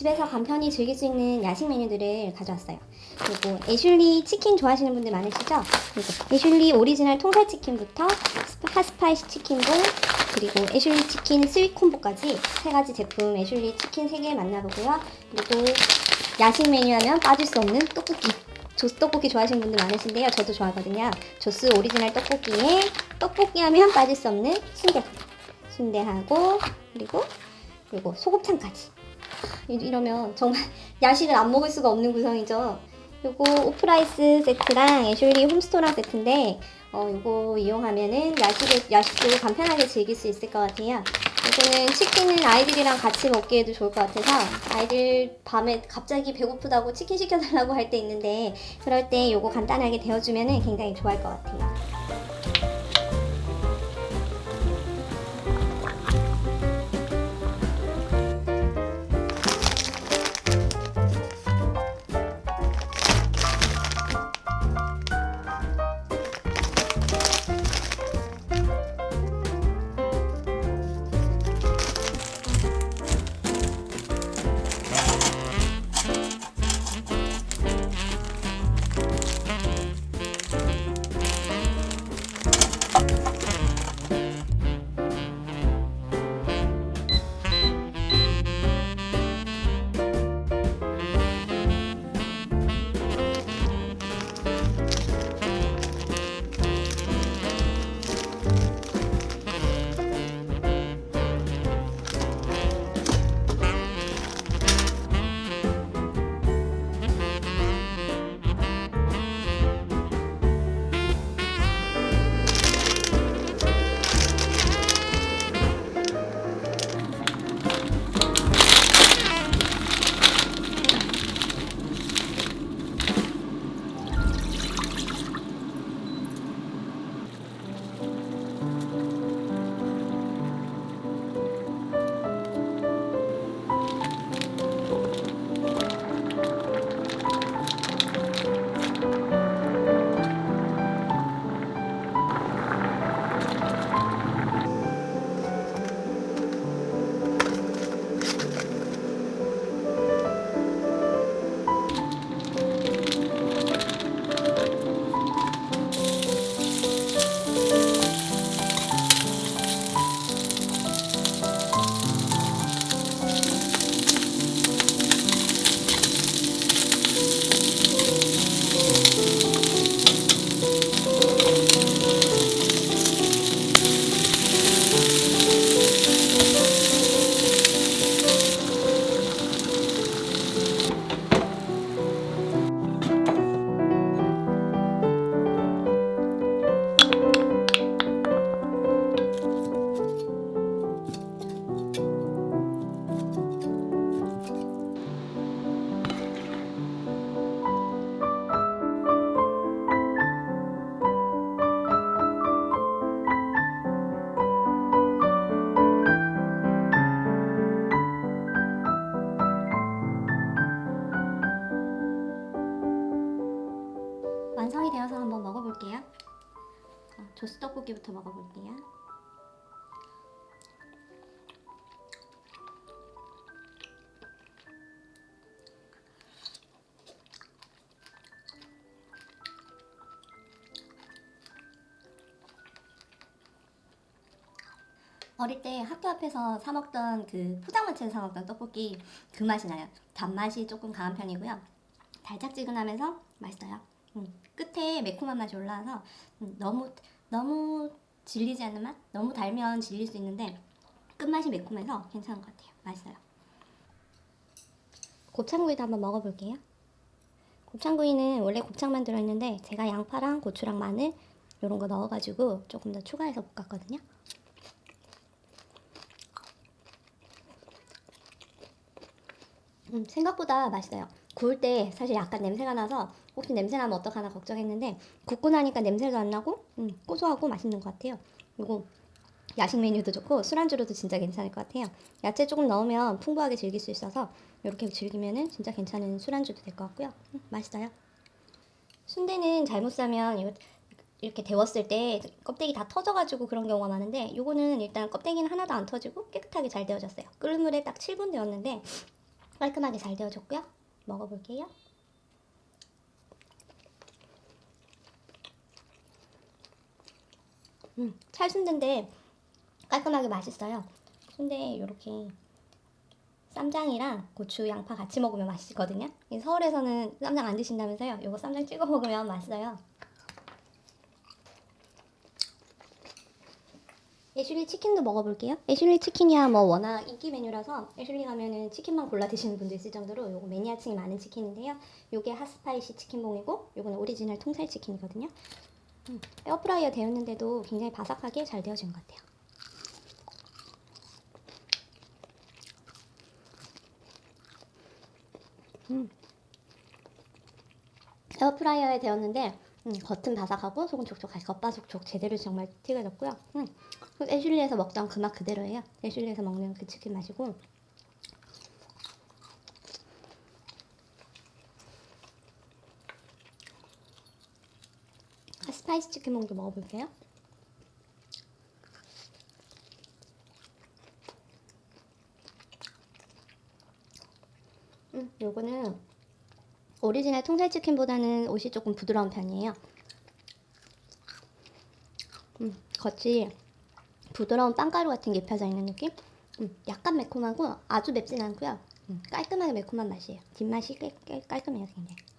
집에서 간편히 즐길 수 있는 야식 메뉴들을 가져왔어요. 그리고 애슐리 치킨 좋아하시는 분들 많으시죠? 그리고 애슐리 오리지널 통살 치킨부터 스파- hot spicy 치킨봉 그리고 애슐리 치킨 sweet combo까지 세 가지 제품 애슐리 치킨 세 개 만나보고요. 그리고 야식 메뉴 하면 빠질 수 없는 떡볶이. 조스 떡볶이 좋아하시는 분들 많으신데요. 저도 좋아하거든요. 조스 오리지널 떡볶이에 떡볶이 하면 빠질 수 없는 순대. 순대하고 그리고 그리고 소곱창까지. 이- 이러면 정말 야식을 안 먹을 수가 없는 구성이죠. 요거 오프라이스 세트랑 애슐리 홈스토랑 세트인데 어 요거 이용하면은 야식을 야식도 간편하게 즐길 수 있을 것 같아요. 이거는 치킨은 아이들이랑 같이 먹기에도 좋을 것 같아서 아이들 밤에 갑자기 배고프다고 치킨 시켜달라고 할 때 있는데 그럴 때 요거 간단하게 데워주면은 굉장히 좋아할 것 같아요. 떡볶이부터 먹어볼게요. 어릴 때 학교 앞에서 사 먹던 그 포장마차에서 사 먹던 떡볶이 그 맛이 나요. 단맛이 조금 강한 편이고요. 달짝지근하면서 맛있어요. 음, 끝에 매콤한 맛이 올라와서 음, 너무 너무 질리지 않는 맛? 너무 달면 질릴 수 있는데 끝맛이 매콤해서 괜찮은 것 같아요. 맛있어요. 곱창구이도 한번 먹어볼게요. 곱창구이는 원래 곱창만 들어있는데 제가 양파랑 고추랑 마늘 이런 거 넣어가지고 조금 더 추가해서 볶았거든요. 음, 생각보다 맛있어요. 구울 때 사실 약간 냄새가 나서 혹시 냄새 나면 어떡하나 걱정했는데 굽고 나니까 냄새도 안 나고 음, 고소하고 맛있는 것 같아요. 그리고 야식 메뉴도 좋고 술안주로도 진짜 괜찮을 것 같아요. 야채 조금 넣으면 풍부하게 즐길 수 있어서 이렇게 즐기면은 진짜 괜찮은 술안주도 될 것 같고요. 음, 맛있어요. 순대는 잘못 싸면 이거 이렇게 데웠을 때 껍데기 다 터져가지고 그런 경우가 많은데 요거는 일단 껍데기는 하나도 안 터지고 깨끗하게 잘 데워졌어요. 끓는 물에 딱 7분 데웠는데 깔끔하게 잘 데워졌고요. 먹어볼게요. 음, 찰순대인데 깔끔하게 맛있어요. 순대 이렇게 쌈장이랑 고추, 양파 같이 먹으면 맛있거든요. 이 서울에서는 쌈장 안 드신다면서요? 요거 쌈장 찍어 먹으면 맛있어요. 애슐리 치킨도 먹어볼게요. 애슐리 치킨이야 뭐 워낙 인기 메뉴라서 애슐리 가면은 치킨만 골라 드시는 분도 있을 정도로 요거 매니아층이 많은 치킨인데요. 요게 hot spicy 치킨봉이고 요거는 오리지널 통살 치킨이거든요. 음, 에어프라이어 데웠는데도 굉장히 바삭하게 잘 데워진 것 같아요. 음. 에어프라이어에 데웠는데 음, 겉은 바삭하고 속은 촉촉하게 겉바속촉 제대로 정말 튀겨졌고요. 음, 그 애슐리에서 먹던 그 맛 그대로예요. 애슐리에서 먹는 그 치킨 맛이고 아, spicy 치킨봉도 먹어볼게요. 음, 요거는 오리지널 통살 치킨보다는 옷이 조금 부드러운 편이에요. 음, 겉이 부드러운 빵가루 같은 게 입혀져 있는 느낌? 음, 약간 매콤하고 아주 맵진 않고요. 음, 깔끔하게 매콤한 맛이에요. 뒷맛이 깔, 깔, 깔끔해요, 굉장히.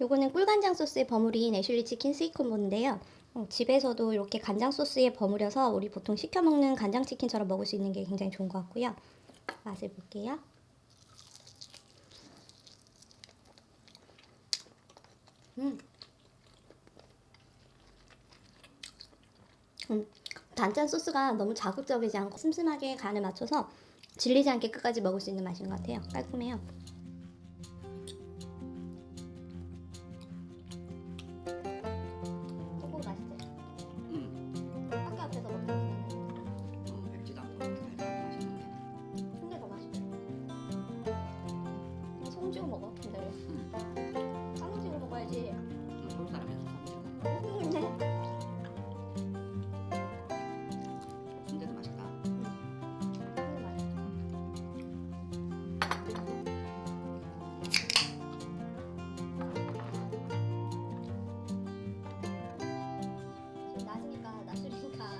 요거는 꿀간장 소스에 버무린 애슐리 치킨 스위콘보인데요. 음, 집에서도 이렇게 간장 소스에 버무려서 우리 보통 시켜 먹는 간장 치킨처럼 먹을 수 있는 게 굉장히 좋은 것 같고요. 맛을 볼게요. 음. 음, 단짠 소스가 너무 자극적이지 않고 슴슴하게 간을 맞춰서 질리지 않게 끝까지 먹을 수 있는 맛인 것 같아요. 깔끔해요. 낮이니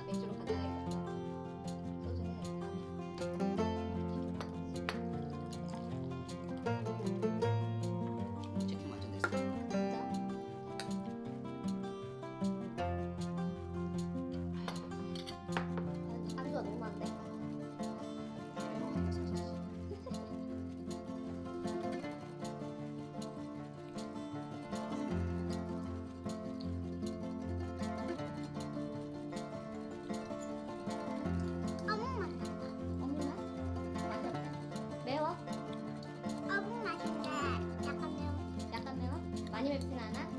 어묵 맛인데 약